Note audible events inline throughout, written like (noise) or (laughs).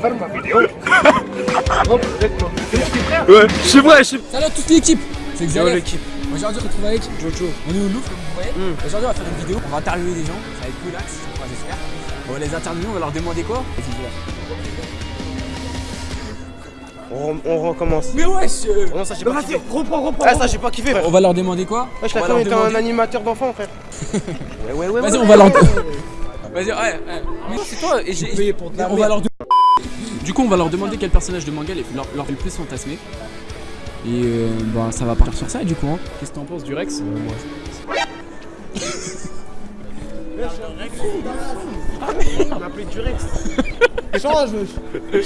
vas faire ma vidéo. (laughs) Oh, peut-être toi. C'est qui frère Ouais, je suis vrai, je suis. Salut à toute l'équipe C'est Xavier l'équipe. Aujourd'hui on se retrouve avec Jojo. On est au Louvre comme vous voyez Mm. Aujourd'hui on va faire une vidéo, on va interviewer des gens, ça va être relax, enfin, j'espère On va les interviewer, on va leur demander quoi? On, on recommence. Mais wesh euh, Non, ça j'ai pas Vas-y, kiffé. reprends, reprends. Ah, ça j'ai pas kiffé, frère. On va leur demander quoi? Ouais, va t'ai leur comme un demander- animateur d'enfant, frère. (laughs) ouais, ouais, ouais. Vas-y ouais. on va leur (laughs) Vas-y, ouais, ouais. Mais c'est toi et j'ai... On va leur Du coup on va leur demander quel personnage de manga les- leur, leur fait le plus fantasmer Et euh, bah ça va partir sur ça du coup hein. Qu'est-ce que t'en penses du Rex Il m'a appelé Durex. Change.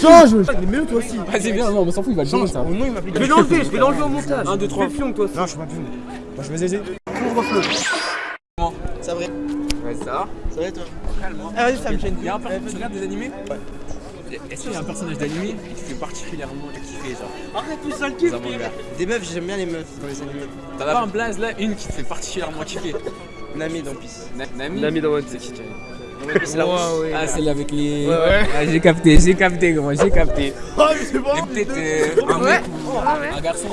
Change. Mais mieux toi aussi. Vas-y viens, non on s'en fout, il va le donner ça Au nom, il m'a Je vais l'enlever, je vais l'enlever au montage. 1, 2, 3 Fion, toi aussi. Non, je suis pas plus. Moi, je vais aider. Couvre-feu. Ça vrai. Ouais ça va Ça va toi Ah, vas-y, ça me gêne. Il y a un per- tu regardes des animés Ouais. Est-ce qu'il y a un personnage d'animé qui te fait particulièrement kiffer genre Arrête tout ça, le kiff. dans Des meufs, j'aime bien les meufs dans les animés. T'en as pas un blaze là, une qui te fait particulièrement kiffer Nami dans Peace. Na- Nami Nami dans One Dans Piece, c'est la rousse. Ah celle avec les... Ouais, ouais. Ah, j'ai capté, j'ai capté gros, j'ai capté Oh, mais c'est bon. Et peut-être euh, un mec ou un garçon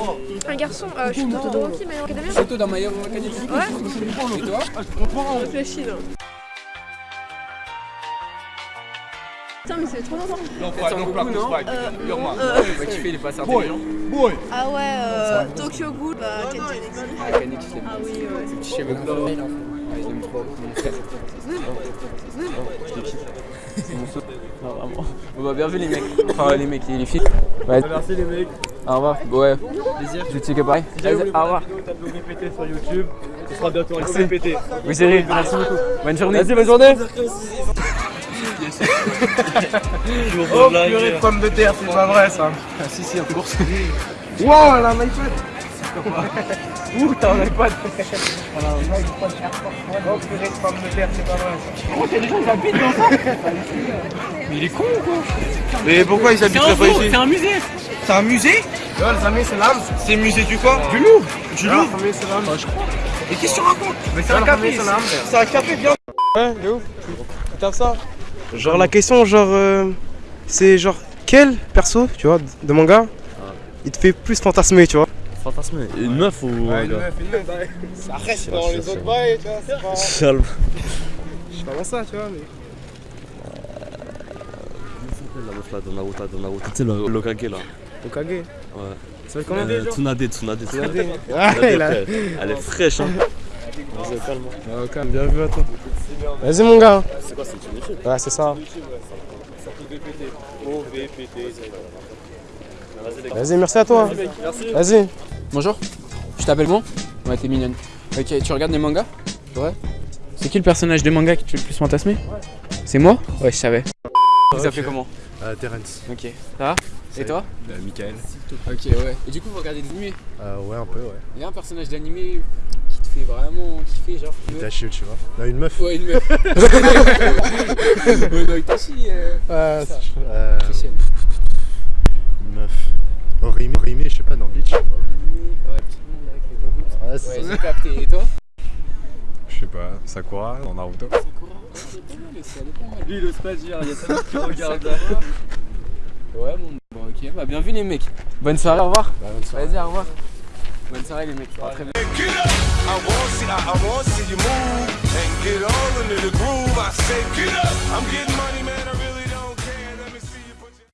Un garçon, euh, je suis plutôt de Rocky, mais en académie. Surtout dans My Hero Academia Ouais, Et toi réfléchis là. Putain, mais c'est trop longtemps. Intelligent ah ouais, euh, Tokyo Ghoul, bah, Alexis. Ah, Ah oui, ouais. C'est petit cheveu blanc. Ouais, je l'aime trop, mon frère Je le kiffe. C'est mon saut Non, vraiment. On va bien vu les mecs. Enfin les mecs, les filles. Ouais, Merci les mecs. au revoir. Ouais, Plaisir. je checker pareil. Au revoir. sur YouTube. Ce sera bientôt un. Oui Cyril, merci beaucoup. Bonne journée. Vas-y, bonne journée. (laughs) Oh, purée de pommes de terre, c'est pas vrai ça. Ah si si, en course Wow, elle a un iPad. (laughs) Ouh, t'as un iPad. A un. Oh, purée de pommes de terre, c'est pas vrai ça. Oh, t'as des gens qui habitent dans ça (laughs) Mais il est con ou quoi Mais pourquoi ils habiteraient pas ici un musée C'est un musée les amis, c'est l'âme. C'est musée du quoi Du Louvre. Du Louvre c'est l'âme. Et qu'est-ce que tu racontes Mais c'est un café, c'est un café bien. Ouais, de ouf. T'as ça Genre la question, genre, euh, c'est genre quel perso, tu vois, de manga, il te fait plus fantasmer, tu vois Fantasme. Une meuf ou un gars une meuf. Après, c'est dans les autres bails, tu vois, c'est pas. Calme. Je sais pas ça, tu vois, mais. La meuf là, dans Naruto, dans Naruto. Tu sais, le Lokage là. Okage. Ouais. Ça être comment Euh, Tsunade, Tsunade, Tsunade. Ouais. Elle est fraîche, hein. Vas-y, calme. Ah, ok, bien vu à toi. Vas-y, mon gars. C'est quoi, c'est une YouTube Ouais, c'est ça. Vas-y, les merci à toi. Merci. Vas-y. Bonjour, je t'appelle moi Ouais, t'es mignonne. Ok, tu regardes des mangas Ouais. C'est qui le personnage de manga qui te fait le plus fantasmer C'est moi Ouais, je savais. Vous appelez comment Euh, Terence. Ok. Ça va Et toi Euh, Michael. Ok, ouais. Et du coup, vous regardez des animés Euh, ouais, un peu, ouais. Il y a un personnage d'animé vraiment kiffer, genre. une meuf Itachi, tu vois. Non, une meuf. Ouais, une meuf. (laughs) ouais, non, Itachi, euh. Euh, euh, une meuf. Orimi, Orimi, je sais pas, dans Bleach. Ouais, petit avec les babous. Ouais, c'est capté. Et toi Je sais pas, Sakura, dans Naruto. Lui, il ose pas dire, il y a ça qui (laughs) regarde là. Ouais, bon, bon, ok. Bah, bien vu, les mecs. Bonne soirée, au revoir. Vas-y, au revoir. Bonne soirée, les mecs. À très bientôt. I want want see you move and get all into the groove. I say, get up. I'm getting money, man.